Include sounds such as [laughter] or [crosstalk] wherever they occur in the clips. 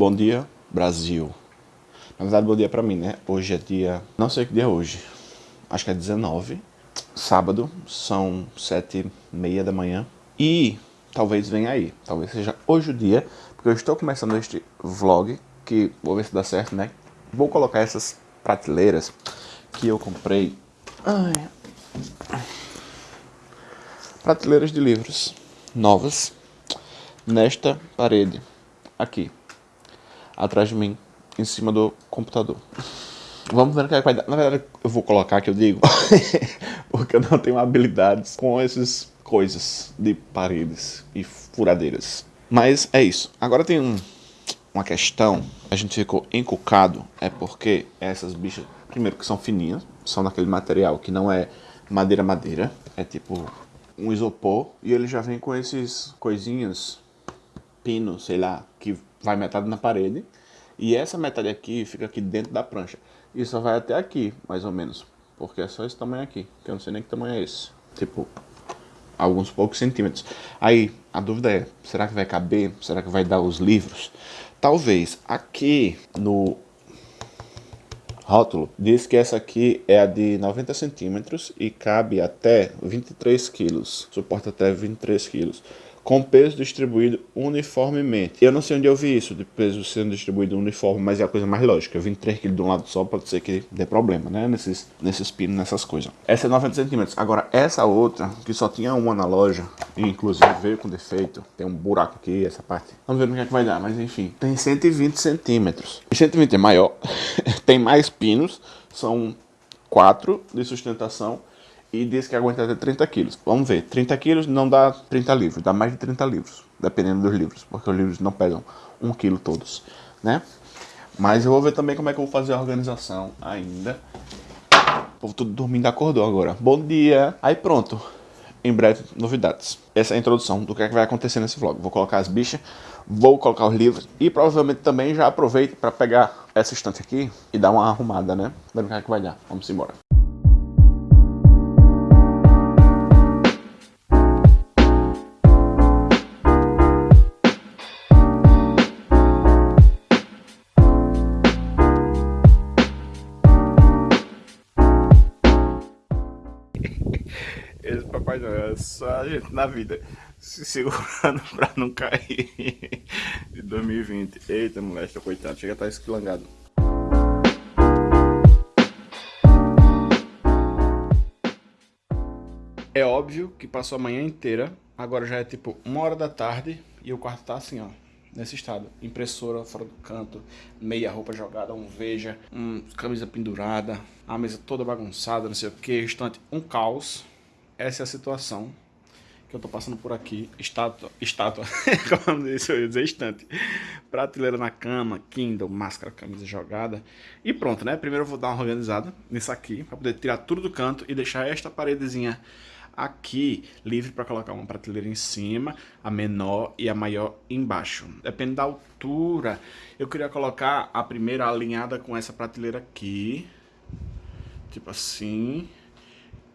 Bom dia, Brasil. Na verdade, bom dia pra mim, né? Hoje é dia... Não sei que dia é hoje. Acho que é 19. Sábado. São sete e meia da manhã. E talvez venha aí. Talvez seja hoje o dia. Porque eu estou começando este vlog. Que vou ver se dá certo, né? Vou colocar essas prateleiras que eu comprei. Ai. Prateleiras de livros novas nesta parede aqui, atrás de mim, em cima do computador. Vamos ver o que, é vai dar. Na verdade, eu vou colocar que eu digo, [laughs] porque eu não tenho habilidades com essas coisas de paredes e furadeiras. Mas é isso. Agora tem um, uma questão, a gente ficou encucado, é porque essas bichas, primeiro que são fininhas, são daquele material que não é madeira-madeira, é tipo um isopor, e ele já vem com esses coisinhas, pino, sei lá, que vai metade na parede, e essa metade aqui fica aqui dentro da prancha. E só vai até aqui, mais ou menos, porque é só esse tamanho aqui, que eu não sei nem que tamanho é esse. Tipo, alguns poucos centímetros. Aí, a dúvida é, será que vai caber? Será que vai dar os livros? Talvez. Aqui no rótulo diz que essa aqui é a de 90 centímetros e cabe até 23 quilos, suporta até 23 quilos com peso distribuído uniformemente. Eu não sei onde eu vi isso, de peso sendo distribuído uniforme, mas é a coisa mais lógica. Eu vim 3 kg de um lado só, pode ser que dê problema, né? Nesses, nesses pinos, nessas coisas. Essa é 90 centímetros. Agora, essa outra, que só tinha uma na loja, e inclusive veio com defeito, tem um buraco aqui, essa parte. Vamos ver no que é que vai dar, mas enfim. Tem 120 centímetros. E 120 é maior, [laughs] tem mais pinos, são quatro de sustentação e diz que aguenta até 30 quilos. Vamos ver, 30 quilos não dá 30 livros, dá mais de 30 livros, dependendo dos livros, porque os livros não pegam 1 quilo todos, né? Mas eu vou ver também como é que eu vou fazer a organização ainda. O povo tudo dormindo acordou agora. Bom dia! Aí pronto, em breve novidades. Essa é a introdução do que, é que vai acontecer nesse vlog. Vou colocar as bichas, vou colocar os livros e provavelmente também já aproveito para pegar essa estante aqui e dar uma arrumada, né? Vendo o que, é que vai dar. Vamos embora. Só a gente na vida se segurando [laughs] pra não cair de 2020. Eita, moleque, coitado, chega a estar tá esquilangado. É óbvio que passou a manhã inteira, agora já é tipo uma hora da tarde e o quarto tá assim, ó, nesse estado. Impressora fora do canto, meia roupa jogada, um veja, um camisa pendurada, a mesa toda bagunçada, não sei o que, estante, um caos essa é a situação que eu tô passando por aqui. Estátua, estátua, [laughs] como disse, eu ia dizer estante. Prateleira na cama, Kindle, máscara, camisa jogada. E pronto, né? Primeiro eu vou dar uma organizada nisso aqui, para poder tirar tudo do canto e deixar esta paredezinha aqui livre para colocar uma prateleira em cima, a menor e a maior embaixo. Depende da altura. Eu queria colocar a primeira alinhada com essa prateleira aqui, tipo assim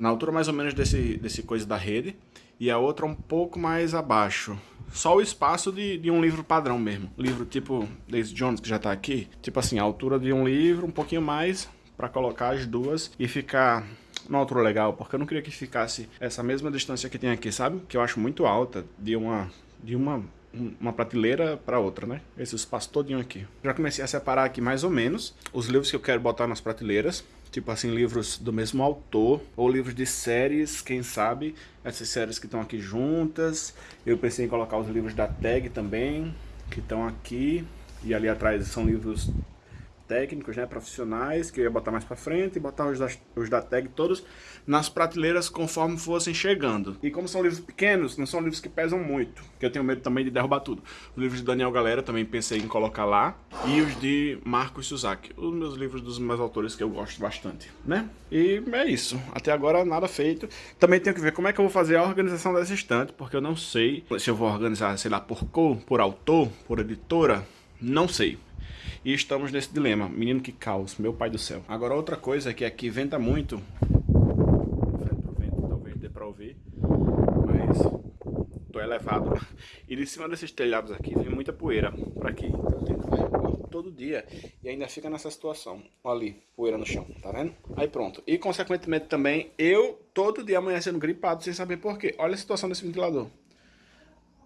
na altura mais ou menos desse, desse coisa da rede, e a outra um pouco mais abaixo. Só o espaço de, de um livro padrão mesmo. Livro tipo Daisy Jones, que já tá aqui. Tipo assim, a altura de um livro, um pouquinho mais, para colocar as duas e ficar numa altura legal, porque eu não queria que ficasse essa mesma distância que tem aqui, sabe? Que eu acho muito alta de uma, de uma, uma prateleira para outra, né? Esse espaço todinho aqui. Já comecei a separar aqui mais ou menos os livros que eu quero botar nas prateleiras tipo assim, livros do mesmo autor, ou livros de séries, quem sabe, essas séries que estão aqui juntas. Eu pensei em colocar os livros da tag também, que estão aqui, e ali atrás são livros técnicos, né, profissionais, que eu ia botar mais pra frente e botar os da, os da tag todos nas prateleiras conforme fossem chegando. E como são livros pequenos, não são livros que pesam muito, que eu tenho medo também de derrubar tudo. Os livros de Daniel Galera também pensei em colocar lá, e os de Marcos Suzaki, os meus livros dos meus autores que eu gosto bastante, né? E é isso, até agora nada feito. Também tenho que ver como é que eu vou fazer a organização dessa estante, porque eu não sei se eu vou organizar, sei lá, por cor, por autor, por editora, não sei. E estamos nesse dilema. Menino que caos, meu pai do céu. Agora outra coisa é que aqui venta muito. Vento, talvez dê pra ouvir. Mas tô elevado. E de cima desses telhados aqui vem muita poeira eu tenho que varrer todo dia e ainda fica nessa situação. Olha ali, poeira no chão, tá vendo? Aí pronto. E consequentemente também, eu todo dia amanhecendo gripado sem saber por quê. Olha a situação desse ventilador.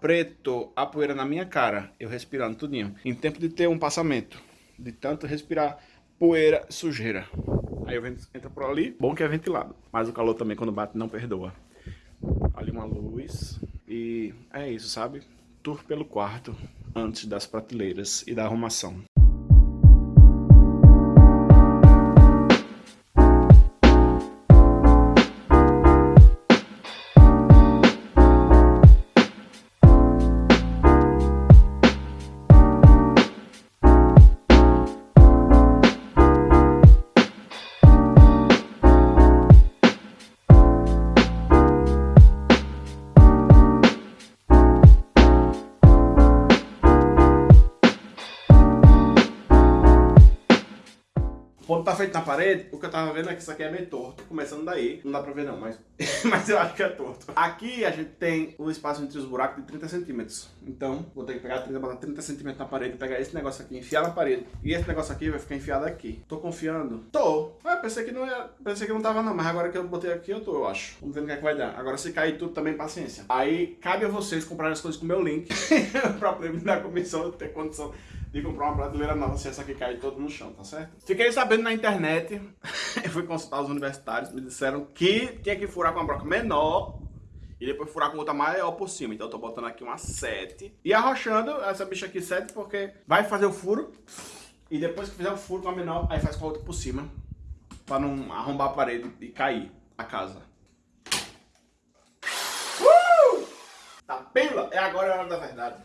Preto, a poeira na minha cara, eu respirando tudinho. Em tempo de ter um passamento, de tanto respirar poeira, sujeira. Aí o vento entra por ali, bom que é ventilado. Mas o calor também quando bate não perdoa. Ali uma luz e é isso, sabe? Tour pelo quarto antes das prateleiras e da arrumação. Quando tá feito na parede, o que eu tava vendo é que isso aqui é meio torto. Começando daí. Não dá pra ver não, mas, [laughs] mas eu acho que é torto. Aqui a gente tem o espaço entre os buracos de 30 centímetros. Então, vou ter que pegar 30, botar 30 centímetros na parede, pegar esse negócio aqui, enfiar na parede. E esse negócio aqui vai ficar enfiado aqui. Tô confiando? Tô. Ah, pensei que não pensei que não tava não, mas agora que eu botei aqui, eu tô, eu acho. Vamos ver no que é que vai dar. Agora se cair tudo também, paciência. Aí, cabe a vocês comprarem as coisas com o meu link. [laughs] pra poder me comissão, ter condição de comprar uma prateleira nova se essa aqui cair todo no chão, tá certo? Fiquei sabendo na internet, [laughs] eu fui consultar os universitários, me disseram que tinha que furar com uma broca menor e depois furar com outra maior por cima. Então eu tô botando aqui uma 7 e arrochando essa bicha aqui 7 porque vai fazer o furo e depois que fizer o furo com a menor, aí faz com a outra por cima pra não arrombar a parede e cair a casa. Uh! Tá pila? É agora a hora da verdade.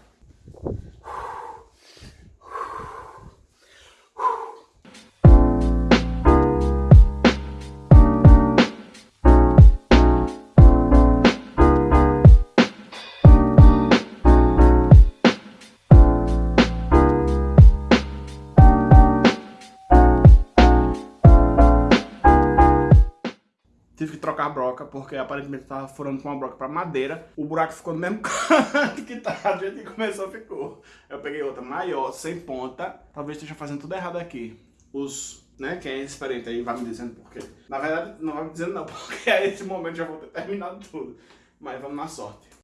A broca, porque aparentemente estava furando com uma broca para madeira. O buraco ficou no mesmo [laughs] canto que tá, a gente começou, ficou. Eu peguei outra maior, sem ponta. Talvez esteja fazendo tudo errado aqui. Os, né, quem é experiente aí vai me dizendo por quê. Na verdade, não vai me dizendo não, [laughs] porque a esse momento já vou ter terminado tudo. Mas vamos na sorte.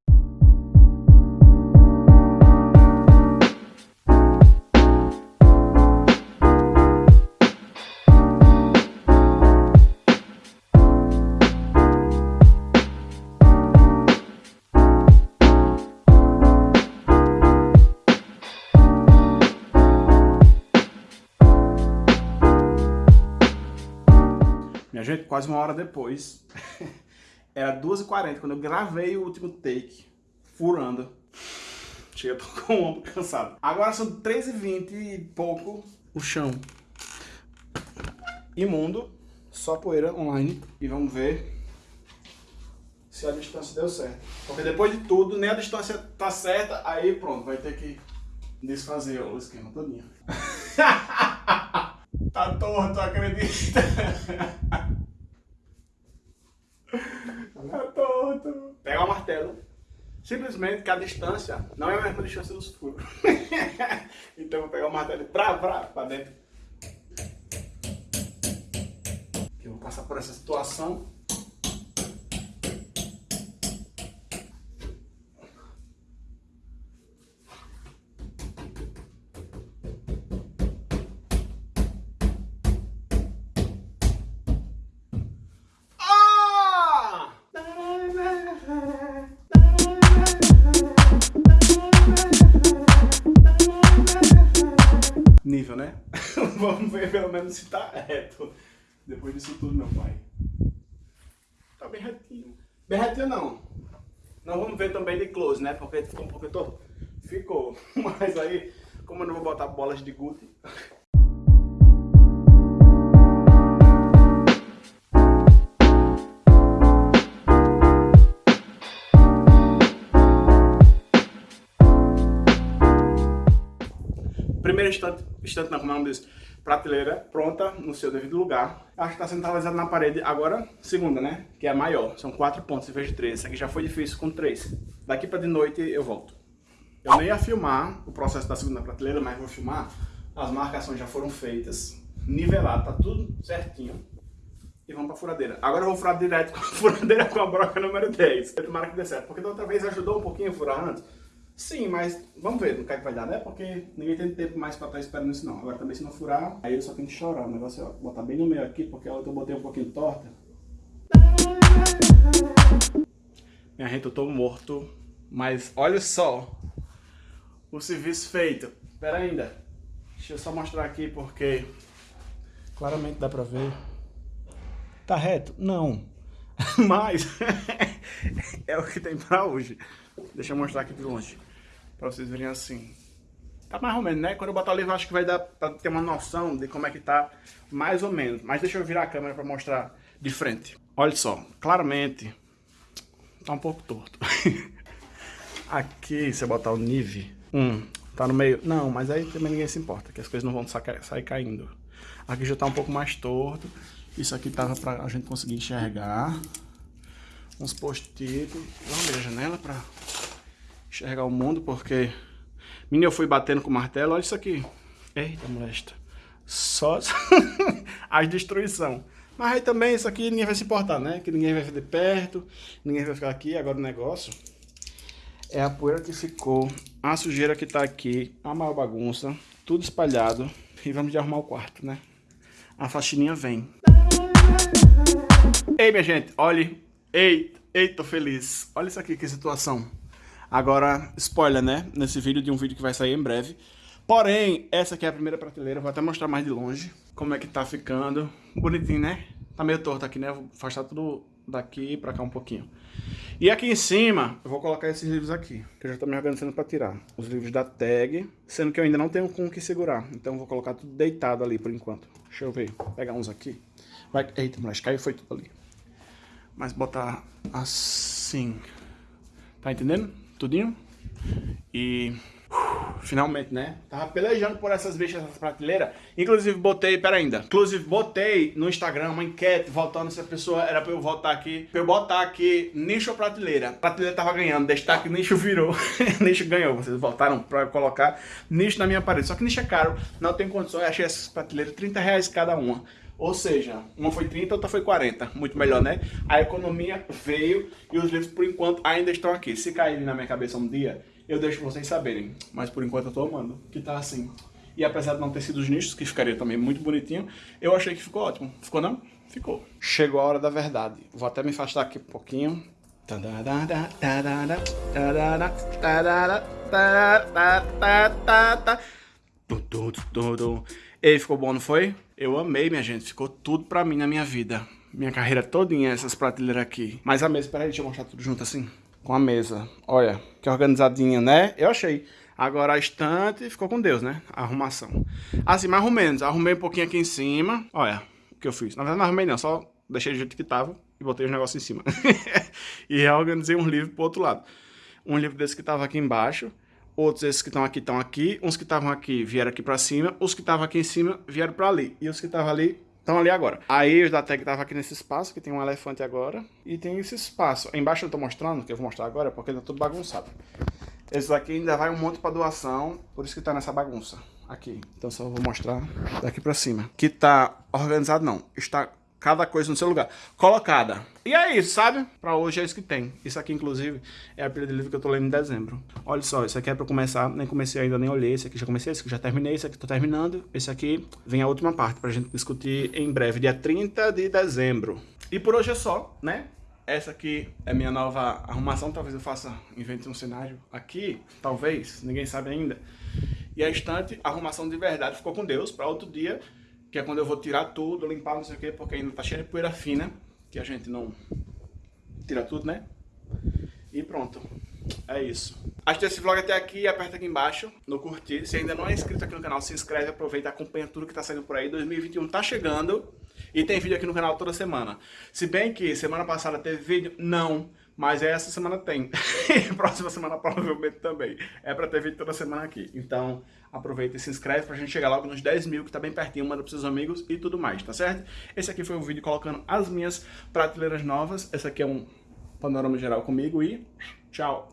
Minha gente, quase uma hora depois, [laughs] era 2h40 quando eu gravei o último take, furando. Chega, tô com o ombro cansado. Agora são 3h20 e pouco, o chão imundo, só poeira online. E vamos ver se a distância deu certo. Porque depois de tudo, nem a distância tá certa, aí pronto, vai ter que desfazer o esquema todinho. [laughs] tá torto, acredita? [laughs] tá torto. Pega o martelo. Simplesmente que a distância não é a mesma distância dos furos. [laughs] então eu vou pegar o martelo pra, pra, pra dentro. Eu vou passar por essa situação. Menos se tá reto. Depois disso tudo, meu pai. Tá bem retinho. Bem retinho não. Não vamos ver também de close, né? Porque ficou um pouco torto. Ficou. Mas aí, como eu não vou botar bolas de Gucci, primeiro instante, instante não, como é diz, prateleira pronta no seu devido lugar. Acho que está centralizado na parede agora, segunda, né? Que é a maior. São quatro pontos em vez de três. Essa aqui já foi difícil com três. Daqui pra de noite eu volto. Eu nem ia filmar o processo da segunda prateleira, mas vou filmar. As marcações já foram feitas, nivelado, tá tudo certinho. E vamos pra furadeira. Agora eu vou furar direto [laughs] com a furadeira com a broca número 10. Tomara que dê certo, porque da outra vez ajudou um pouquinho a furar antes. Sim, mas vamos ver no que, é que vai dar, né? Porque ninguém tem tempo mais pra estar esperando isso não. Agora também se não furar, aí eu só tenho que chorar. O negócio é botar bem no meio aqui, porque a outra eu botei um pouquinho torta. Minha gente, eu tô morto. Mas olha só o serviço feito. Espera ainda. Deixa eu só mostrar aqui porque claramente dá pra ver. Tá reto? Não. [laughs] Mas [laughs] é o que tem pra hoje. Deixa eu mostrar aqui de longe. Pra vocês verem assim. Tá mais ou menos, né? Quando eu botar o livro, acho que vai dar pra ter uma noção de como é que tá, mais ou menos. Mas deixa eu virar a câmera pra mostrar de frente. Olha só, claramente, tá um pouco torto. [laughs] Aqui, se eu botar o nível, hum, tá no meio. Não, mas aí também ninguém se importa, que as coisas não vão sair caindo. Aqui já tá um pouco mais torto. Isso aqui tava pra a gente conseguir enxergar. Uns post-it. Vamos abrir a janela pra enxergar o mundo, porque... Menino, eu fui batendo com o martelo, olha isso aqui. Eita, molesta. Só [laughs] as destruição. Mas aí também isso aqui ninguém vai se importar, né? Que ninguém vai ver de perto, ninguém vai ficar aqui. Agora o negócio é a poeira que ficou, a sujeira que tá aqui, a maior bagunça, tudo espalhado. E vamos de arrumar o quarto, né? A faxininha vem. Ei, minha gente, olhe. Ei, ei, tô feliz. Olha isso aqui, que situação. Agora, spoiler, né? Nesse vídeo de um vídeo que vai sair em breve. Porém, essa aqui é a primeira prateleira. Vou até mostrar mais de longe como é que tá ficando. Bonitinho, né? Tá meio torto aqui, né? Vou afastar tudo daqui pra cá um pouquinho. E aqui em cima, eu vou colocar esses livros aqui, que eu já tô me organizando pra tirar. Os livros da tag, sendo que eu ainda não tenho com o que segurar. Então eu vou colocar tudo deitado ali por enquanto. Deixa eu ver, pegar uns aqui. Vai, eita, moleque, caiu foi tudo ali. Mas botar assim. Tá entendendo? Tudinho. E finalmente, né? Tava pelejando por essas bichas, essas prateleiras. Inclusive, botei, pera ainda. Inclusive, botei no Instagram uma enquete votando se a pessoa era pra eu votar aqui. Pra eu botar aqui nicho ou prateleira. Prateleira tava ganhando, destaque nicho virou. [laughs] nicho ganhou. Vocês votaram pra colocar nicho na minha parede. Só que nicho é caro, não tem condições. Eu achei essas prateleiras 30 reais cada uma. Ou seja, uma foi 30, outra foi 40. Muito melhor, né? A economia veio e os livros, por enquanto, ainda estão aqui. Se caírem na minha cabeça um dia, eu deixo vocês saberem. Mas por enquanto eu tô amando, que tá assim. E apesar de não ter sido os nichos, que ficaria também muito bonitinho, eu achei que ficou ótimo. Ficou não? Ficou. Chegou a hora da verdade. Vou até me afastar aqui um pouquinho. Ei, ficou bom, não foi? Eu amei, minha gente. Ficou tudo pra mim na minha vida. Minha carreira todinha, essas prateleiras aqui. Mas a mesa, peraí, deixa eu mostrar tudo junto assim com a mesa. Olha, que organizadinha, né? Eu achei. Agora a estante ficou com Deus, né? A arrumação. Assim, mais ou menos. Arrumei um pouquinho aqui em cima. Olha o que eu fiz. Na verdade não arrumei não, só deixei do jeito que tava e botei os negócios em cima. [laughs] e reorganizei um livro pro outro lado. Um livro desse que tava aqui embaixo. Outros esses que estão aqui estão aqui. Uns que estavam aqui vieram aqui pra cima. Os que estavam aqui em cima vieram pra ali. E os que estavam ali Estão ali agora. Aí os da tag estavam aqui nesse espaço, que tem um elefante agora. E tem esse espaço. Embaixo eu estou mostrando, que eu vou mostrar agora, porque está tudo bagunçado. Esse aqui ainda vai um monte para doação, por isso que está nessa bagunça. Aqui. Então só vou mostrar daqui para cima. Que está organizado não. Está cada coisa no seu lugar. Colocada. E é isso, sabe? Pra hoje é isso que tem. Isso aqui, inclusive, é a pilha de livro que eu tô lendo em dezembro. Olha só, isso aqui é pra começar. Nem comecei ainda, nem olhei. Esse aqui já comecei, esse aqui já terminei, esse aqui tô terminando. Esse aqui vem a última parte pra gente discutir em breve, dia 30 de dezembro. E por hoje é só, né? Essa aqui é minha nova arrumação. Talvez eu faça, invente um cenário aqui. Talvez, ninguém sabe ainda. E a estante, arrumação de verdade, ficou com Deus. Pra outro dia que é quando eu vou tirar tudo, limpar, não sei o que, porque ainda tá cheio de poeira fina, que a gente não tira tudo, né? E pronto. É isso. Assiste esse vlog até aqui, aperta aqui embaixo no curtir. Se ainda não é inscrito aqui no canal, se inscreve, aproveita, acompanha tudo que tá saindo por aí. 2021 tá chegando e tem vídeo aqui no canal toda semana. Se bem que semana passada teve vídeo, não. Mas essa semana tem. [laughs] Próxima semana provavelmente também. É pra ter vídeo toda semana aqui. Então aproveita e se inscreve pra gente chegar logo nos 10 mil, que tá bem pertinho, manda pros seus amigos e tudo mais, tá certo? Esse aqui foi o vídeo colocando as minhas prateleiras novas. Esse aqui é um panorama geral comigo e tchau!